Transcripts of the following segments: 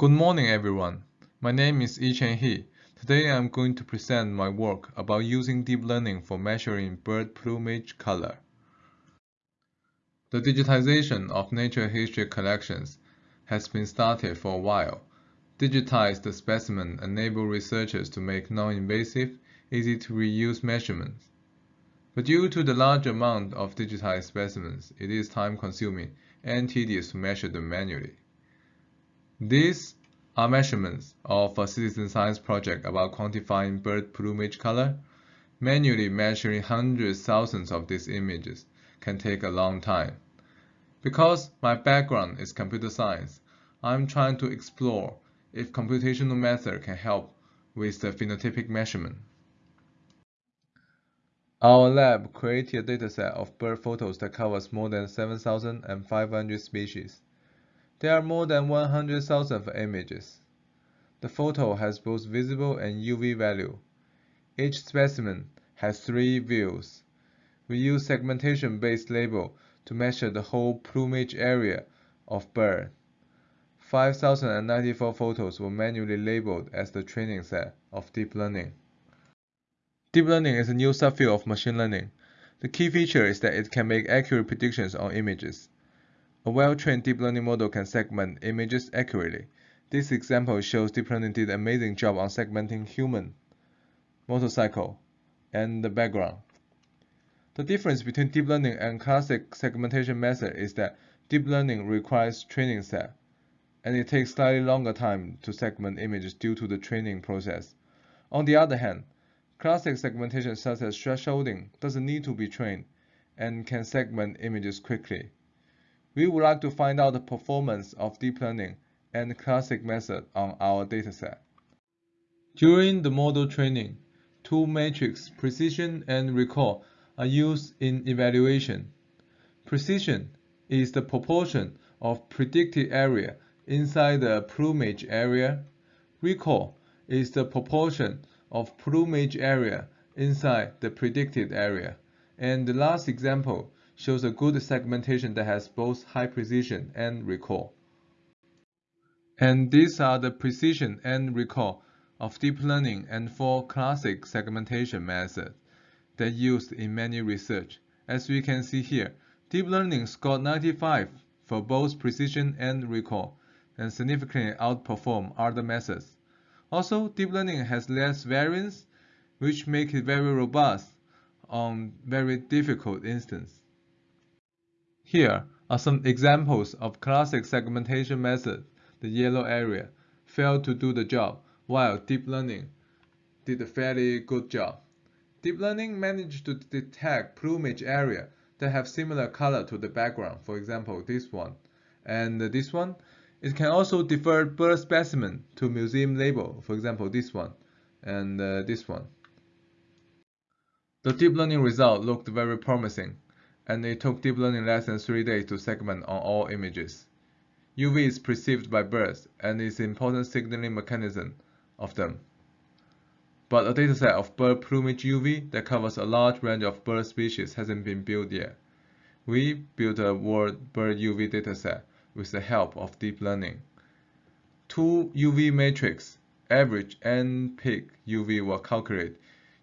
Good morning, everyone. My name is Yichen He. Today I'm going to present my work about using deep learning for measuring bird plumage color. The digitization of nature history collections has been started for a while. Digitized specimens enable researchers to make non-invasive, easy-to-reuse measurements. But due to the large amount of digitized specimens, it is time-consuming and tedious to measure them manually. These are measurements of a citizen science project about quantifying bird plumage color. Manually measuring hundreds thousands of these images can take a long time. Because my background is computer science, I'm trying to explore if computational method can help with the phenotypic measurement. Our lab created a dataset of bird photos that covers more than 7,500 species. There are more than 100,000 images. The photo has both visible and UV value. Each specimen has three views. We use segmentation-based label to measure the whole plumage area of bird. 5,094 photos were manually labeled as the training set of deep learning. Deep learning is a new subfield of machine learning. The key feature is that it can make accurate predictions on images. A well-trained deep learning model can segment images accurately. This example shows deep learning did an amazing job on segmenting human, motorcycle, and the background. The difference between deep learning and classic segmentation method is that deep learning requires training set, and it takes slightly longer time to segment images due to the training process. On the other hand, classic segmentation such as thresholding doesn't need to be trained and can segment images quickly. We would like to find out the performance of deep learning and classic method on our dataset. During the model training, two metrics, precision and recall, are used in evaluation. Precision is the proportion of predicted area inside the plumage area. Recall is the proportion of plumage area inside the predicted area. And the last example shows a good segmentation that has both high precision and recall. And these are the precision and recall of deep learning and four classic segmentation methods that used in many research. As we can see here, deep learning scored 95 for both precision and recall and significantly outperform other methods. Also, deep learning has less variance, which makes it very robust on very difficult instances. Here are some examples of classic segmentation methods. The yellow area failed to do the job, while deep learning did a fairly good job. Deep learning managed to detect plumage area that have similar color to the background, for example, this one. And this one, it can also defer bird specimen to museum label, for example, this one and uh, this one. The deep learning result looked very promising and it took deep learning less than 3 days to segment on all images. UV is perceived by birds and is an important signaling mechanism of them. But a dataset of bird plumage UV that covers a large range of bird species hasn't been built yet. We built a world bird UV dataset with the help of deep learning. Two UV matrix, average and peak UV were calculated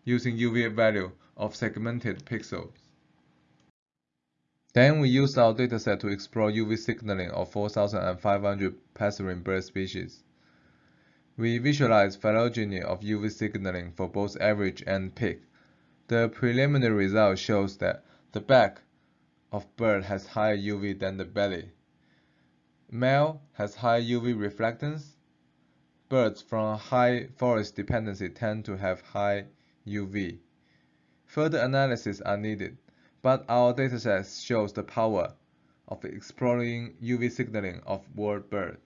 using UV value of segmented pixels. Then we used our dataset to explore UV signaling of 4,500 passerine bird species. We visualized phylogeny of UV signaling for both average and peak. The preliminary result shows that the back of bird has higher UV than the belly. Male has high UV reflectance. Birds from high forest dependency tend to have high UV. Further analysis are needed but our dataset shows the power of exploring UV signaling of world bird.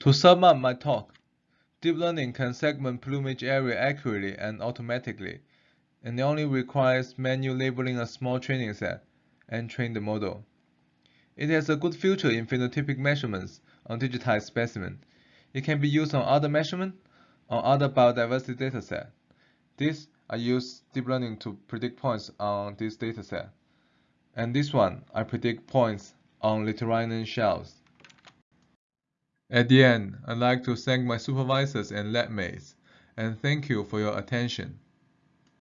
To sum up my talk, deep learning can segment plumage area accurately and automatically, and it only requires manual labeling a small training set and train the model. It has a good future in phenotypic measurements on digitized specimen. It can be used on other measurement on other biodiversity dataset. This I use deep learning to predict points on this dataset. And this one, I predict points on Littorinian shells. At the end, I'd like to thank my supervisors and lab mates, and thank you for your attention.